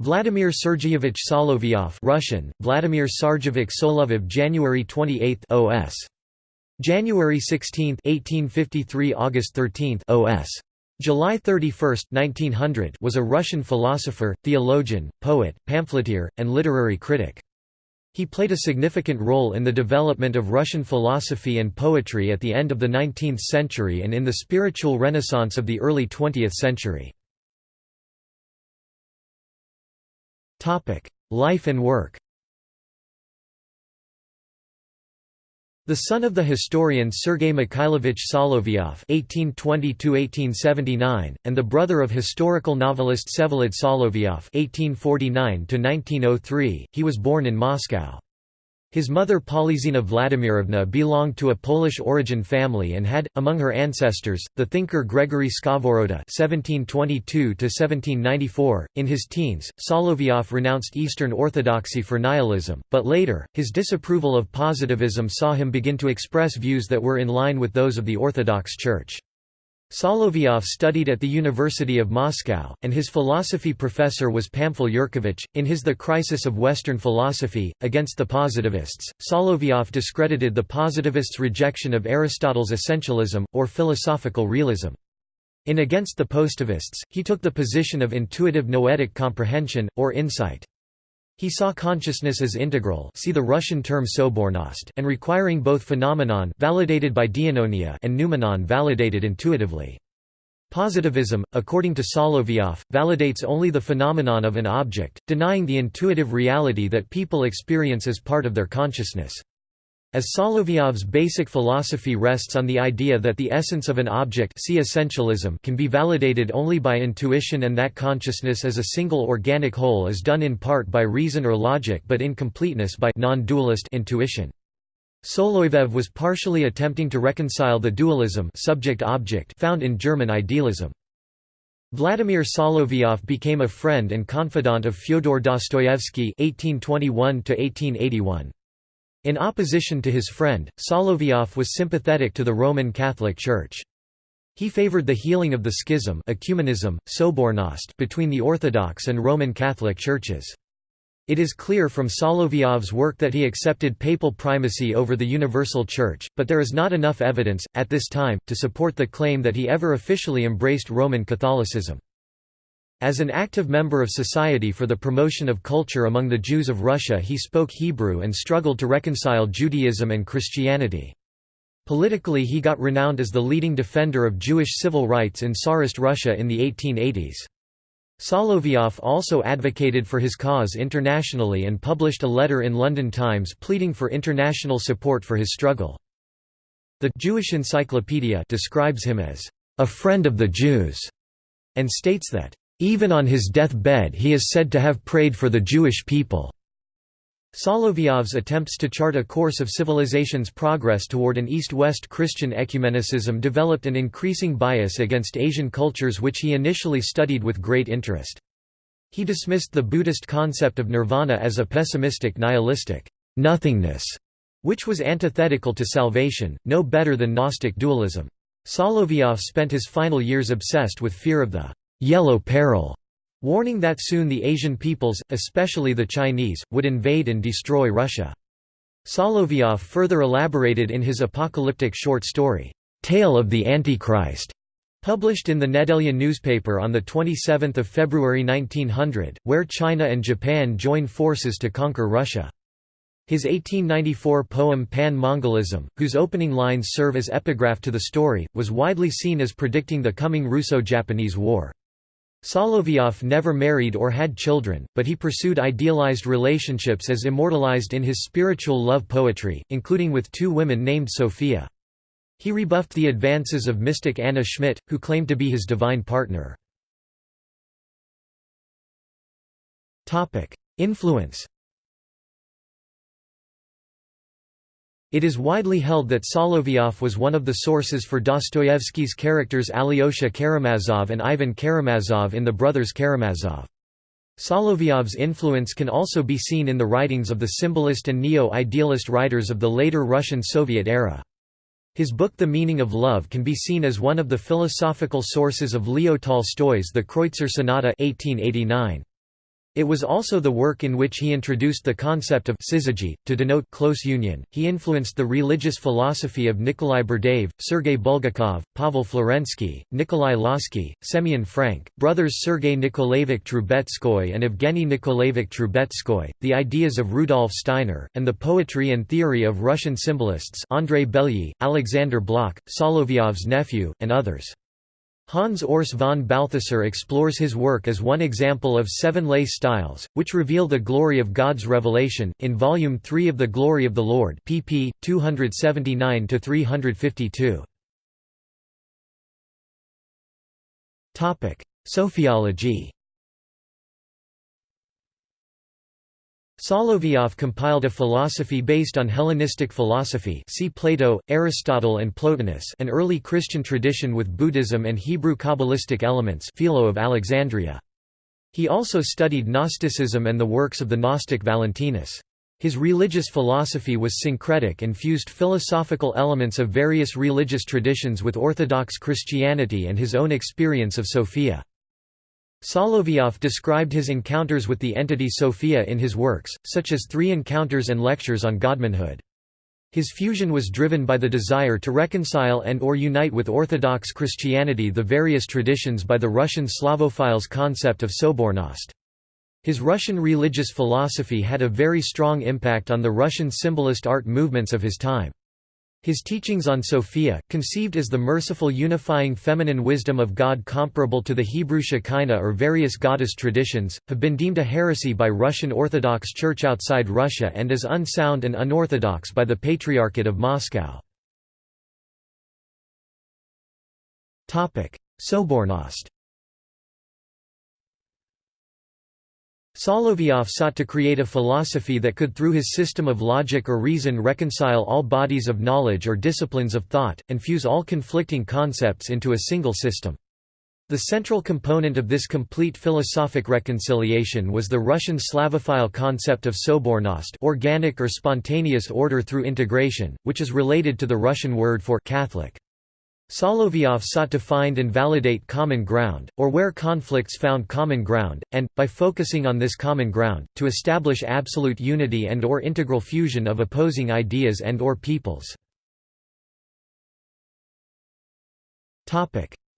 Vladimir Sergeyevich Solovyov Russian, Vladimir Sarjevich Solovov January 28 OS. January 16 1853 August 13 OS. July 31, 1900 was a Russian philosopher, theologian, poet, pamphleteer, and literary critic. He played a significant role in the development of Russian philosophy and poetry at the end of the 19th century and in the spiritual renaissance of the early 20th century. Life and work The son of the historian Sergei Mikhailovich Solovyov (1820–1879) and the brother of historical novelist Vsevolod Solovyov (1849–1903), he was born in Moscow. His mother Polyxena Vladimirovna belonged to a Polish origin family and had, among her ancestors, the thinker Gregory Skovoroda (1722–1794). In his teens, Solovyov renounced Eastern Orthodoxy for nihilism, but later, his disapproval of positivism saw him begin to express views that were in line with those of the Orthodox Church. Solovyov studied at the University of Moscow, and his philosophy professor was Pamfil Yurkevich. In his The Crisis of Western Philosophy, against the positivists, Solovyov discredited the positivists' rejection of Aristotle's essentialism, or philosophical realism. In Against the Positivists, he took the position of intuitive noetic comprehension, or insight. He saw consciousness as integral see the Russian term sobornost and requiring both phenomenon validated by dianoia and noumenon validated intuitively. Positivism, according to Solovyov, validates only the phenomenon of an object, denying the intuitive reality that people experience as part of their consciousness. As Solovyov's basic philosophy rests on the idea that the essence of an object see essentialism can be validated only by intuition and that consciousness as a single organic whole is done in part by reason or logic but in completeness by non-dualist intuition. Solovyov was partially attempting to reconcile the dualism subject-object found in German idealism. Vladimir Solovyov became a friend and confidant of Fyodor Dostoevsky (1821–1881). In opposition to his friend, Solovyov was sympathetic to the Roman Catholic Church. He favored the healing of the schism ecumenism, sobornost between the Orthodox and Roman Catholic churches. It is clear from Solovyov's work that he accepted papal primacy over the Universal Church, but there is not enough evidence, at this time, to support the claim that he ever officially embraced Roman Catholicism. As an active member of Society for the Promotion of Culture among the Jews of Russia he spoke Hebrew and struggled to reconcile Judaism and Christianity. Politically he got renowned as the leading defender of Jewish civil rights in Tsarist Russia in the 1880s. Solovyov also advocated for his cause internationally and published a letter in London Times pleading for international support for his struggle. The Jewish Encyclopedia describes him as a friend of the Jews and states that even on his death-bed he is said to have prayed for the Jewish people. Solovyov's attempts to chart a course of civilization's progress toward an East-West Christian ecumenicism developed an increasing bias against Asian cultures which he initially studied with great interest. He dismissed the Buddhist concept of nirvana as a pessimistic nihilistic nothingness, which was antithetical to salvation, no better than Gnostic dualism. Solovyov spent his final years obsessed with fear of the yellow peril, warning that soon the Asian peoples, especially the Chinese, would invade and destroy Russia. Solovyov further elaborated in his apocalyptic short story, Tale of the Antichrist, published in the Nedelya newspaper on 27 February 1900, where China and Japan join forces to conquer Russia. His 1894 poem Pan-Mongolism, whose opening lines serve as epigraph to the story, was widely seen as predicting the coming Russo-Japanese War. Solovyov never married or had children, but he pursued idealized relationships as immortalized in his spiritual love poetry, including with two women named Sophia. He rebuffed the advances of mystic Anna Schmidt, who claimed to be his divine partner. Influence It is widely held that Solovyov was one of the sources for Dostoevsky's characters Alyosha Karamazov and Ivan Karamazov in The Brothers Karamazov. Solovyov's influence can also be seen in the writings of the symbolist and neo-idealist writers of the later Russian Soviet era. His book The Meaning of Love can be seen as one of the philosophical sources of Leo Tolstoy's The Kreutzer Sonata 1889. It was also the work in which he introduced the concept of syzygy, to denote close union. He influenced the religious philosophy of Nikolai Berdyaev, Sergei Bulgakov, Pavel Florensky, Nikolai Lossky, Semyon Frank, brothers Sergei Nikolaevich Trubetskoy and Evgeny Nikolaevich Trubetskoy, the ideas of Rudolf Steiner, and the poetry and theory of Russian symbolists Andrei Belyi, Alexander Blok, Solovyov's nephew, and others. Hans Urs von Balthasar explores his work as one example of seven lay styles, which reveal the glory of God's revelation, in Volume 3 of The Glory of the Lord pp. 279–352. Sophiology Solovyov compiled a philosophy based on Hellenistic philosophy see Plato, Aristotle and Plotinus an early Christian tradition with Buddhism and Hebrew Kabbalistic elements Philo of Alexandria. He also studied Gnosticism and the works of the Gnostic Valentinus. His religious philosophy was syncretic and fused philosophical elements of various religious traditions with Orthodox Christianity and his own experience of Sophia. Solovyov described his encounters with the entity Sophia in his works, such as Three Encounters and Lectures on Godmanhood. His fusion was driven by the desire to reconcile and or unite with Orthodox Christianity the various traditions by the Russian Slavophiles' concept of Sobornost. His Russian religious philosophy had a very strong impact on the Russian symbolist art movements of his time. His teachings on Sophia, conceived as the merciful unifying feminine wisdom of God comparable to the Hebrew Shekinah or various goddess traditions, have been deemed a heresy by Russian Orthodox Church outside Russia and as unsound and unorthodox by the Patriarchate of Moscow. Sobornost Solovyov sought to create a philosophy that could through his system of logic or reason reconcile all bodies of knowledge or disciplines of thought, and fuse all conflicting concepts into a single system. The central component of this complete philosophic reconciliation was the Russian Slavophile concept of sobornost organic or spontaneous order through integration, which is related to the Russian word for Catholic. Solovyov sought to find and validate common ground, or where conflicts found common ground, and, by focusing on this common ground, to establish absolute unity and or integral fusion of opposing ideas and or peoples.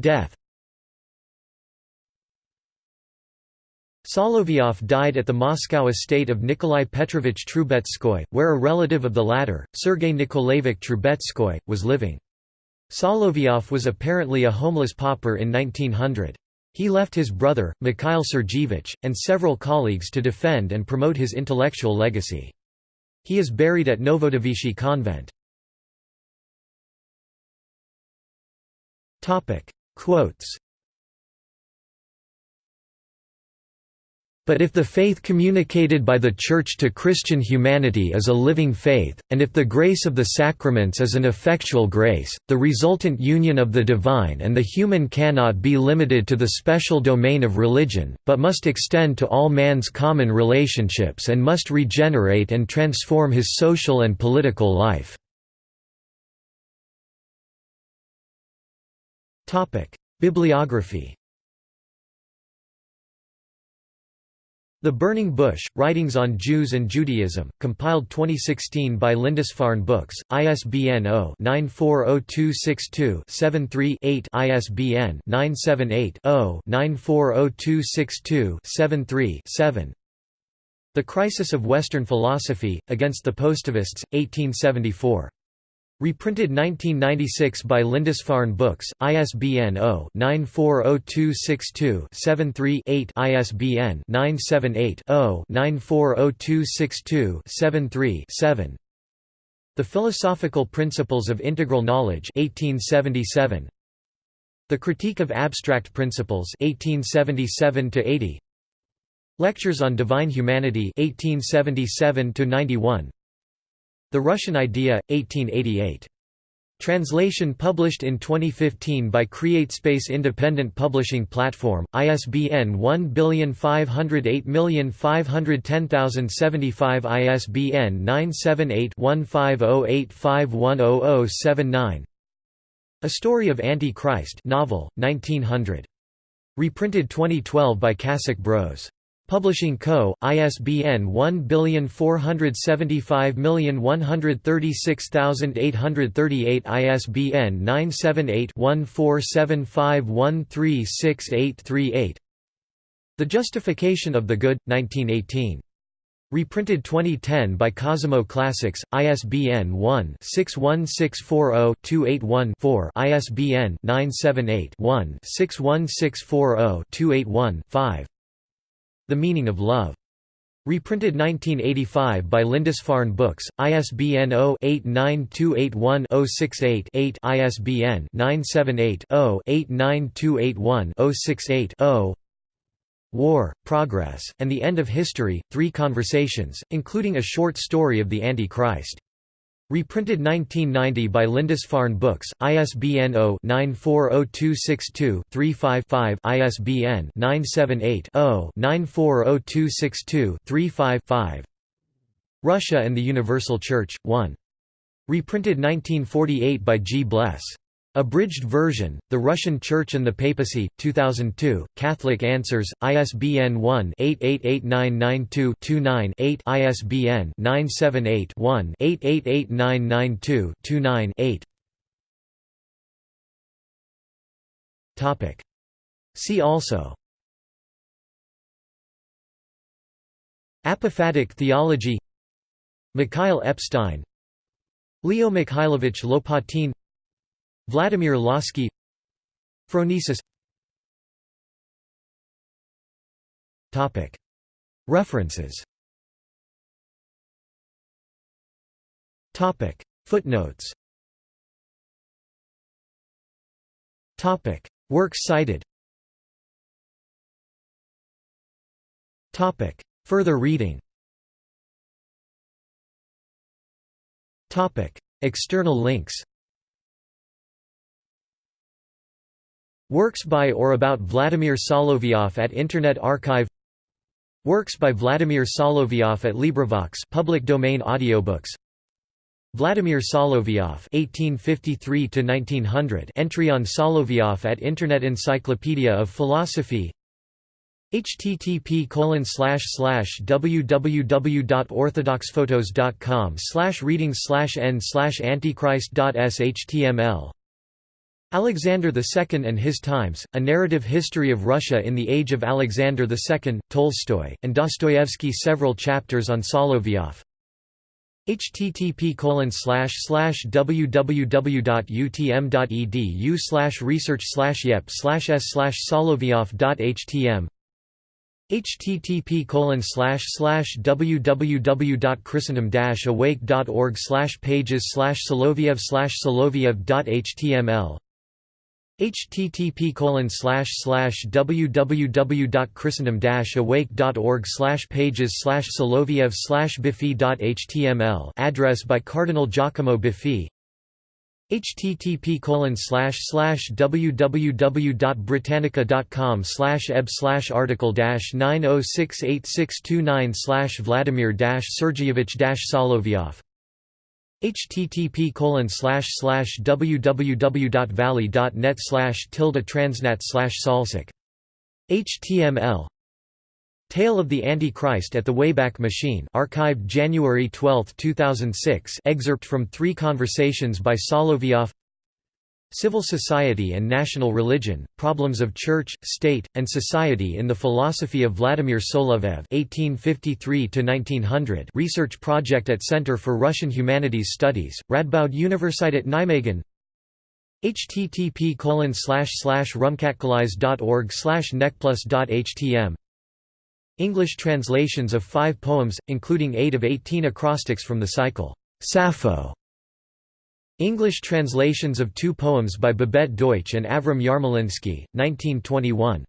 Death Solovyov died at the Moscow estate of Nikolai Petrovich Trubetskoy, where a relative of the latter, Sergei Nikolaevich Trubetskoy, was living. Solovyov was apparently a homeless pauper in 1900. He left his brother, Mikhail Sergeevich, and several colleagues to defend and promote his intellectual legacy. He is buried at Novodevichy convent. Quotes But if the faith communicated by the Church to Christian humanity is a living faith, and if the grace of the sacraments is an effectual grace, the resultant union of the divine and the human cannot be limited to the special domain of religion, but must extend to all man's common relationships and must regenerate and transform his social and political life. Bibliography The Burning Bush, Writings on Jews and Judaism, compiled 2016 by Lindisfarne Books, ISBN 0-940262-73-8 ISBN 978-0-940262-73-7 The Crisis of Western Philosophy, Against the Positivists, 1874. Reprinted 1996 by Lindisfarne Books, ISBN 0-940262-73-8 ISBN 978-0-940262-73-7 The Philosophical Principles of Integral Knowledge 1877. The Critique of Abstract Principles 1877 80. Lectures on Divine Humanity 1877 91. The Russian Idea, 1888. Translation published in 2015 by CreateSpace Independent Publishing Platform, ISBN 1508510075 ISBN 978-1508510079 A Story of Anti-Christ novel, 1900. Reprinted 2012 by Kassock Bros. Publishing Co., ISBN 1475136,838 ISBN 978-1475136838 The Justification of the Good, 1918. Reprinted 2010 by Cosimo Classics, ISBN 1-61640-281-4 ISBN 978-1-61640-281-5 the Meaning of Love. Reprinted 1985 by Lindisfarne Books, ISBN 0-89281-068-8 ISBN 978-0-89281-068-0 War, Progress, and the End of History, Three Conversations, including a short story of the Antichrist. Reprinted 1990 by Lindisfarne Books, ISBN 0-940262-35-5 ISBN 978-0-940262-35-5 Russia and the Universal Church, 1. Reprinted 1948 by G. Bles. Abridged version, The Russian Church and the Papacy, 2002, Catholic Answers, ISBN 1-888992-29-8 ISBN 978-1-888992-29-8 See also. Apophatic theology. Mikhail Epstein. Leo Mikhailovich Lopatin Vladimir Lossky Phronesis. References. Footnotes. Works cited. Further reading. External links Works by or about Vladimir Solovyov at Internet Archive Works by Vladimir Solovyov at LibriVox public domain audiobooks Vladimir Solovyov (1853–1900) entry on Solovyov at Internet Encyclopedia of Philosophy. http www.orthodoxphotos.com reading n antichrist.shtml Alexander II and His Times, A Narrative History of Russia in the Age of Alexander II, Tolstoy, and Dostoevsky Several chapters on Solovyov http slash slash www.utm.edu slash research slash yep slash s slash solovyov.htm http slash slash www.christendom-awake.org slash pages slash soloviev. slash soloviev.html http www.christendom-awake.org pages soloviev biffy.html address by Cardinal Giacomo Biffi http www.britannica.com eb article 9068629 Vladimir Sergeyevich Solovyov http www.valley.net tilde transnat salsic. Html Tale of the Antichrist at the Wayback Machine archived January 12, 2006 excerpt from three conversations by Solovyov Civil Society and National Religion, Problems of Church, State, and Society in the Philosophy of Vladimir Soloviev (1853–1900) research project at Center for Russian Humanities Studies, Radboud Universität Nijmegen. http rumkatkalais.org necplus.htm English translations of five poems, including eight of eighteen acrostics from the cycle Sappho English translations of two poems by Babette Deutsch and Avram Yarmolinsky, 1921.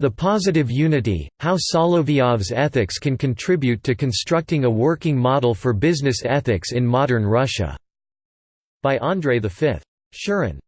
The Positive Unity, How Solovyov's Ethics Can Contribute to Constructing a Working Model for Business Ethics in Modern Russia, by Andrei V. Shurin.